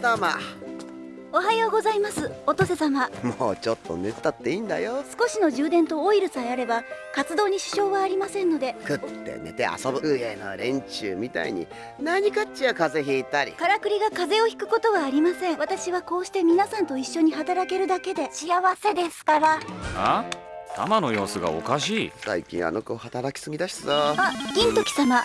玉おはようございます乙瀬様。もうちょっと寝たっていいんだよ。少しの充電とオイルさえあれば活動に支障はありませんので。食って寝て遊ぶ。上の連中みたいに。何かっちゃ風邪ひいたり。からくりが風邪をひくことはありません。私はこうして皆さんと一緒に働けるだけで。幸せですから。あ？玉の様子がおかしい。最近あの子働きすぎだしさ。あ銀時様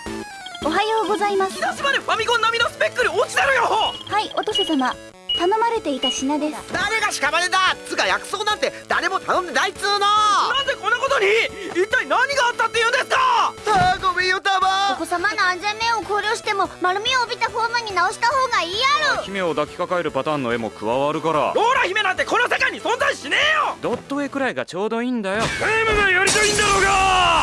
おはようございます。広島でファミコン並みのスペックに落ちてるよ！はい乙瀬様。頼まれていた品です。誰が屍だつか約束なんて誰も頼んでないっつうの！なんでこんなことに？一体何があったって言うんですか？あーごめんよタおマ子様の安全面を考慮しても丸みを帯びたフォームに直した方がいいやろ。姫を抱きかかえるパターンの絵も加わるから。ローラ姫なんてこの世界に存在しねえよ！ドット絵くらいがちょうどいいんだよ。ゲームがやりたいんだろうが！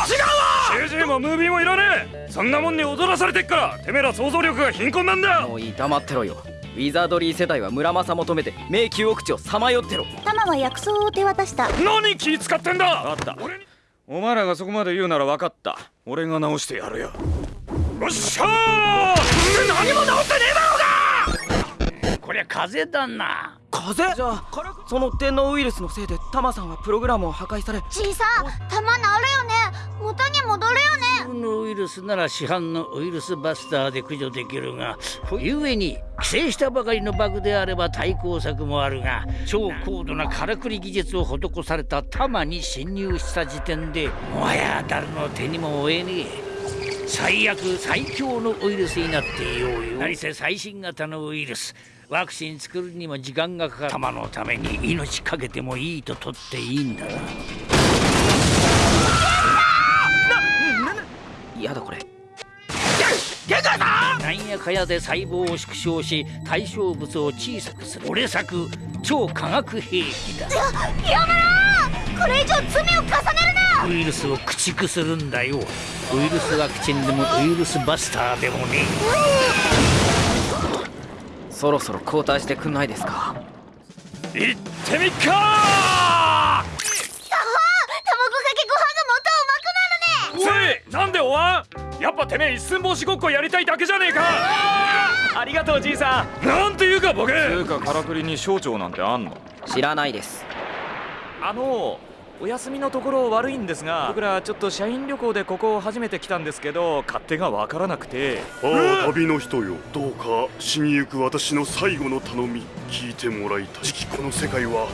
違うわ CG もムービーもいらねえ。そんなもんに踊らされてっからてめえら想像力が貧困なんだもういい黙ってろよ。ウィザードリー世代は村正求めて迷宮奥地をさまよってろ。玉は薬草を手渡した。何気使ってんだ！あった。お前らがそこまで言うなら分かった。俺が直してやるよ。よっしゃー！何も治ってねえだろこりゃ風邪だな。風？邪じゃあその天皇ウイルスのせいでタマさんはプログラムを破壊され。小さ玉治るよね。元に戻るよね。このウイルスなら市販のウイルスバスターで駆除できるがゆえに規制したばかりのバグであれば対抗策もあるが超高度なからくり技術を施された弾に侵入した時点でもはや誰の手にも負えねえ。最悪最強のウイルスになっていようよ。何せ最新型のウイルスワクチン作るにも時間がかかる。弾のために命かけてもいいと取っていいんだな。嫌だこれ。なんやかやで細胞を縮小し対象物を小さくする。俺作超化学兵器だ。やめろ。これ以上罪を重ねるな。ウイルスを駆逐するんだよ。ウイルスワクチンでもウイルスバスターでもねそろそろ交代してくんないですか？行ってみっか！卵かけご飯がもっとうまくなるね！せいなんでおわん？やっぱてめえ一寸法師ごっこやりたいだけじゃねえか！ありがとうじいさなんていうかボケ！つうかからくりに省庁なんてあんの？ん知らないです。あのお休みのところ悪いんですが僕らちょっと社員旅行でここを初めて来たんですけど勝手がわからなくて。ああ旅の人よ。どうか死にゆく私の最後の頼み聞いてもらいたい。次期この世界は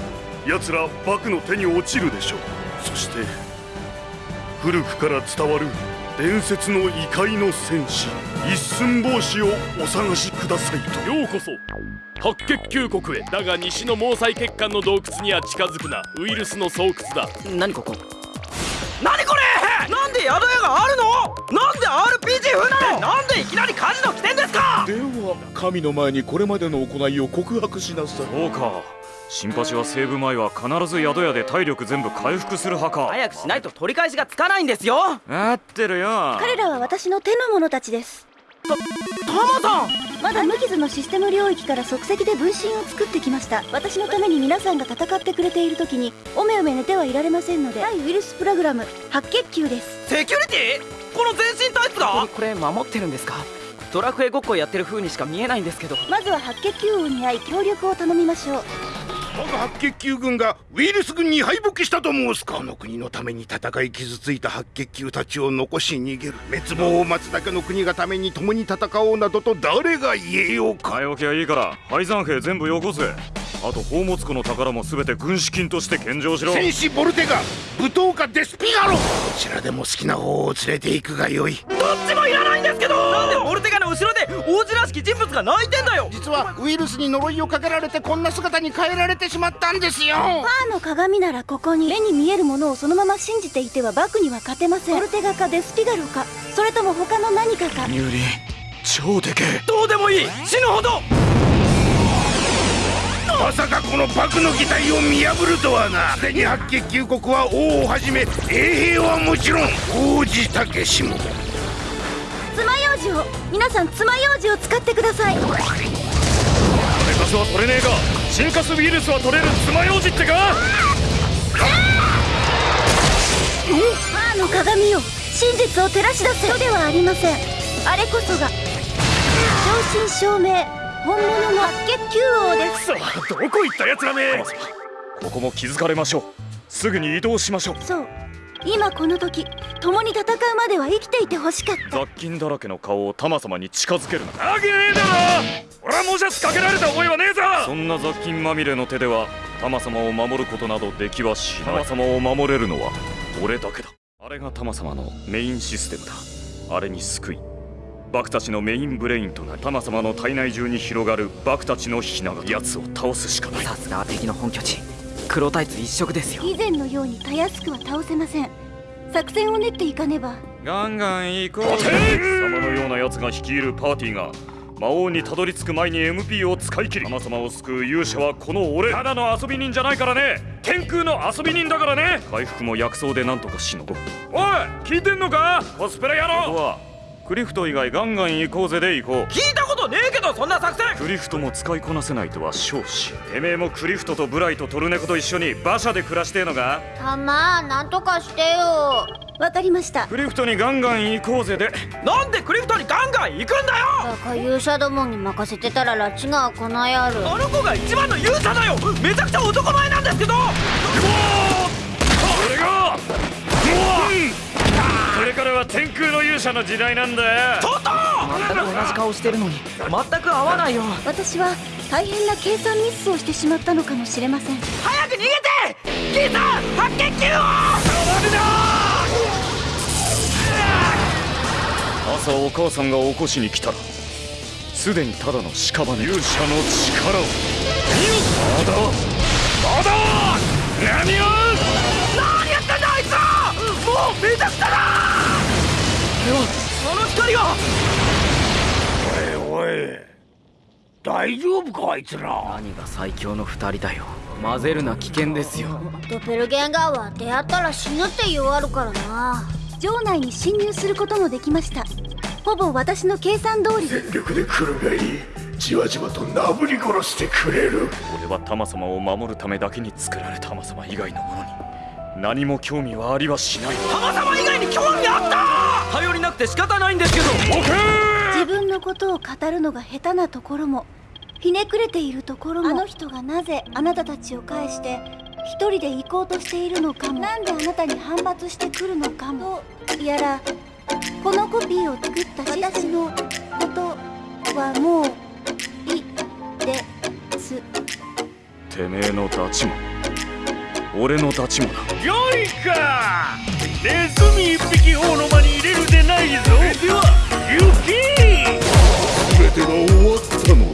奴らバクの手に落ちるでしょう。そして古くから伝わる伝説の異界の戦士一寸法師をお探しくださいと。ようこそ。白血球国へ。だが西の毛細血管の洞窟には近づくな。ウイルスの巣窟だ。何ここ？何これ？なんで宿屋があるの？なんで RPG 風なの？なんでいきなりカジノ来てんですか？では神の前にこれまでの行いを告白しなさい。そうか新八はセーブ前は必ず宿屋で体力全部回復する派か。早くしないと取り返しがつかないんですよ。合ってるよ。彼らは私の手の者たちです。タマさん！まだ無傷のシステム領域から即席で分身を作ってきました。私のために皆さんが戦ってくれている時におめおめ寝てはいられませんので。対ウイルスプログラム白血球です。セキュリティ？この全身タイプだ？これ守ってるんですか？ドラクエごっこやってる風にしか見えないんですけど。まずは白血球王に会い協力を頼みましょう我が白血球軍がウイルス軍に敗北したと申すかこの国のために戦い傷ついた白血球たちを残し逃げる滅亡を待つだけの国がために共に戦おうなどと誰が言えようか。早起きはいいから敗残兵全部よこせ。あと宝物庫の宝も全て軍資金として献上しろ。戦士ボルテガ武闘家デスピガロ。どちらでも好きな方を連れて行くがよい。どっちもいらないんですけど！なんでボルテガの後ろで王子らしき人物が泣いてんだよ！実はウイルスに呪いをかけられてこんな姿に変えられてしまったんですよ。パーの鏡ならここに目に見えるものをそのまま信じていてはバクには勝てません。オルテガかデスピガロか。それとも他の何かか。ニューリー超でけえどうでもいい！死ぬほどまさかこのバクの擬態を見破るとはな。すでに白血球国は王をはじめ衛兵はもちろん王子たけしも。爪楊枝を皆さん爪楊枝を使ってください。金カスは取れねえか。新カスウイルスは取れる。爪楊枝ってか？パーの鏡よ。真実を照らし出せ。人ではありません。あれこそが正真正銘本物の白血球王です。さあどこ行ったやつらめ？ここも気づかれましょう。すぐに移動しましょう。そう。今この時共に戦うまでは生きていてほしかった。雑菌だらけの顔をタマ様に近づけるな。わけねえだろ！俺はもじゃつかけられた覚えはねえぞ！そんな雑菌まみれの手ではタマ様を守ることなどできはしない。タマ様を守れるのは俺だけだ。あれがタマ様のメインシステムだ。あれに救いバクたちのメインブレインとなりタマ様の体内中に広がるバクたちのひな形奴を倒すしかないさすがは敵の本拠地。黒タイツ一色ですよ。以前のようにたやすくは倒せません。作戦を練っていかねば。ガンガン行こうぜ貴様のような奴が率いるパーティーが魔王にたどり着く前に MP を使い切り。様様を救う勇者はこの俺。ただの遊び人じゃないからね天空の遊び人だからね回復も薬草でなんとかしのごう。おい聞いてんのか？コスプレ野郎。ここはクリフト以外ガンガン行こうぜで行こう聞いたことねえけどそんな作戦。クリフトも使いこなせないとは少子てめえもクリフトとブライとトルネコと一緒に馬車で暮らしてえのか？たまなんとかしてよ。わかりました。クリフトにガンガン行こうぜで。なんでクリフトにガンガン行くんだよ！バカ勇者どもに任せてたら拉致が来ないやるあの子が一番の勇者だよ！めちゃくちゃ男前なんですけど！それがこれからは天空の勇者の時代なんだ。よちょっと全く同じ顔してるのに全く合わないよ。私は大変な計算ミスをしてしまったのかもしれません。早く逃げて！キーさん白血球を朝お母さんが起こしに来たらすでにただの屍勇者の力を。まだ？まだ！何を？何やってんだあいつらもうめちゃくちゃだその光はおいおい大丈夫かあいつら。何が最強の二人だよ。混ぜるな危険ですよ。ドペルゲンガーは出会ったら死ぬって言わるからな。城内に侵入することもできました。ほぼ私の計算通り。です力で来るがいい。じわじわとなぶり殺してくれる。俺はタマ様を守るためだけに作られたタマ様以外のものに。何も興味はありはしない。たまたま以外に興味あった頼りなくて仕方ないんですけど。自分のことを語るのが下手なところもひねくれているところもあの人がなぜあなたたちを介して一人で行こうとしているのかもなんであなたに反発してくるのかも。やらこのコピーを作った私のことはもういいです。てめえのダチも俺のダチもなよいか。ネズミ一匹王の間に入れるでないぞ。では行け全てが終わったの